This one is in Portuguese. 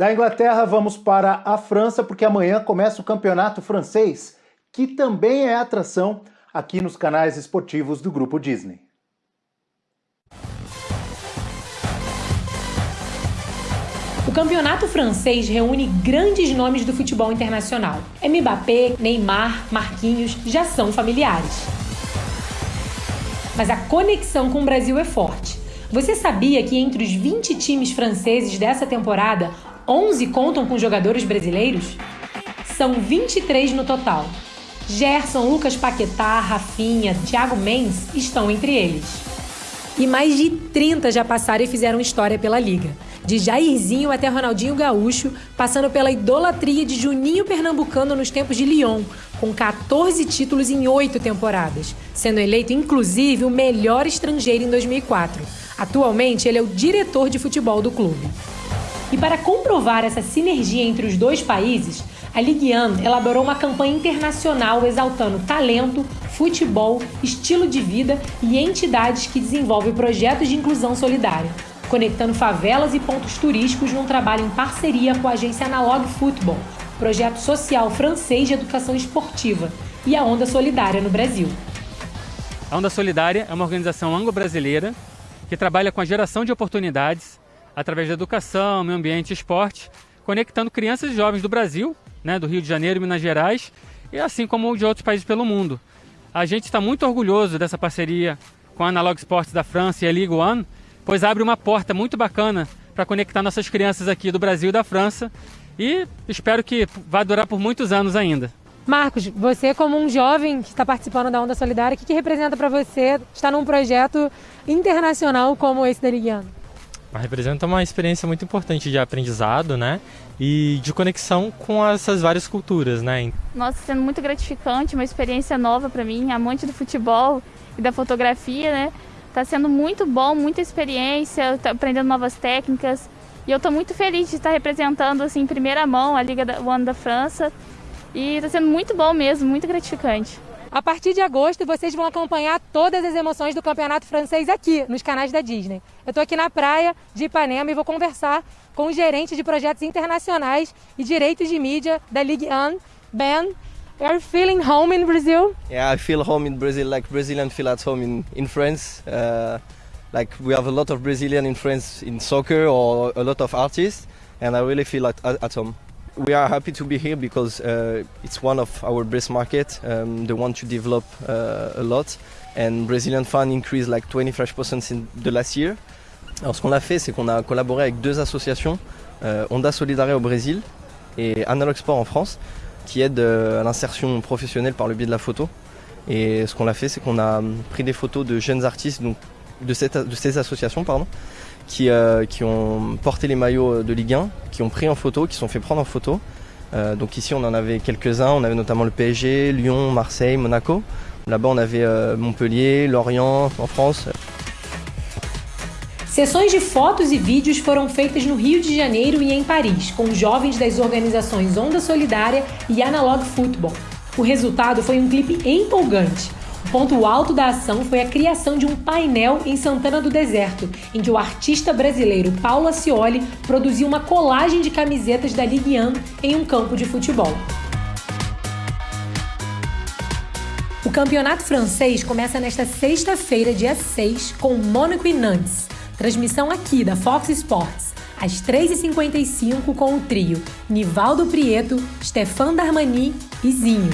Da Inglaterra, vamos para a França, porque amanhã começa o campeonato francês, que também é atração aqui nos canais esportivos do Grupo Disney. O campeonato francês reúne grandes nomes do futebol internacional. Mbappé, Neymar, Marquinhos já são familiares. Mas a conexão com o Brasil é forte. Você sabia que entre os 20 times franceses dessa temporada, 11 contam com jogadores brasileiros? São 23 no total. Gerson, Lucas Paquetá, Rafinha, Thiago Mendes estão entre eles. E mais de 30 já passaram e fizeram história pela liga de Jairzinho até Ronaldinho Gaúcho, passando pela idolatria de Juninho Pernambucano nos tempos de Lyon, com 14 títulos em 8 temporadas, sendo eleito inclusive o melhor estrangeiro em 2004. Atualmente, ele é o diretor de futebol do clube. E para comprovar essa sinergia entre os dois países, a Ligue 1 elaborou uma campanha internacional exaltando talento, futebol, estilo de vida e entidades que desenvolvem projetos de inclusão solidária conectando favelas e pontos turísticos num trabalho em parceria com a agência Analog Football, projeto social francês de educação esportiva, e a Onda Solidária no Brasil. A Onda Solidária é uma organização anglo-brasileira que trabalha com a geração de oportunidades através da educação, meio ambiente e esporte, conectando crianças e jovens do Brasil, né, do Rio de Janeiro Minas Gerais, e assim como de outros países pelo mundo. A gente está muito orgulhoso dessa parceria com a Analog Sports da França e a Ligue 1, pois abre uma porta muito bacana para conectar nossas crianças aqui do Brasil e da França e espero que vá durar por muitos anos ainda. Marcos, você como um jovem que está participando da Onda Solidária, o que, que representa para você estar num projeto internacional como esse da Liguiano? Representa uma experiência muito importante de aprendizado, né? E de conexão com essas várias culturas, né? Nossa, sendo muito gratificante, uma experiência nova para mim, amante do futebol e da fotografia, né? Está sendo muito bom, muita experiência, aprendendo novas técnicas. E eu estou muito feliz de estar representando assim, em primeira mão a Liga One da França. E está sendo muito bom mesmo, muito gratificante. A partir de agosto, vocês vão acompanhar todas as emoções do campeonato francês aqui, nos canais da Disney. Eu estou aqui na praia de Ipanema e vou conversar com o gerente de projetos internacionais e direitos de mídia da Ligue 1, Ben are you feeling home in Brazil? Yeah, I feel home in Brazil, like Brazilian feel at home in, in France. Uh, like we have a lot of Brazilian in France in soccer or a lot of artists, and I really feel at, at home. We are happy to be here because uh, it's one of our best market. Um, they want to develop uh, a lot, and Brazilian fan increased like 25% in the last year. Alors ce qu'on a fait, c'est qu'on a collaboré avec deux associations, euh, Onda Solidaria au Brésil et Analog Sport en France, qui aide euh, à l'insertion professionnelle par le biais de la photo. Et ce qu'on a fait, c'est qu'on a hum, pris des photos de jeunes artistes de, ces associations pardon, qui, euh, qui ont porté les maillots de Ligue 1, qui ont pris en photo, qui sont fait prendre en photo. Euh, donc ici on en avait quelques-uns, on avait notamment le PSG, Lyon, Marseille, Monaco. Là-bas on avait euh, Montpellier, Lorient en France. Sessões de fotos e vídeos foram feitas no Rio de Janeiro e em Paris, com jovens das organizações Onda Solidária e Analog Football. O resultado foi um clipe empolgante. O ponto alto da ação foi a criação de um painel em Santana do Deserto, em que o artista brasileiro Paulo Ascioli produziu uma colagem de camisetas da Ligue 1 em um campo de futebol. O campeonato francês começa nesta sexta-feira, dia 6, com Mônaco e Nantes. Transmissão aqui da Fox Sports, às 3h55 com o trio Nivaldo Prieto, Stefan Darmani e Zinho.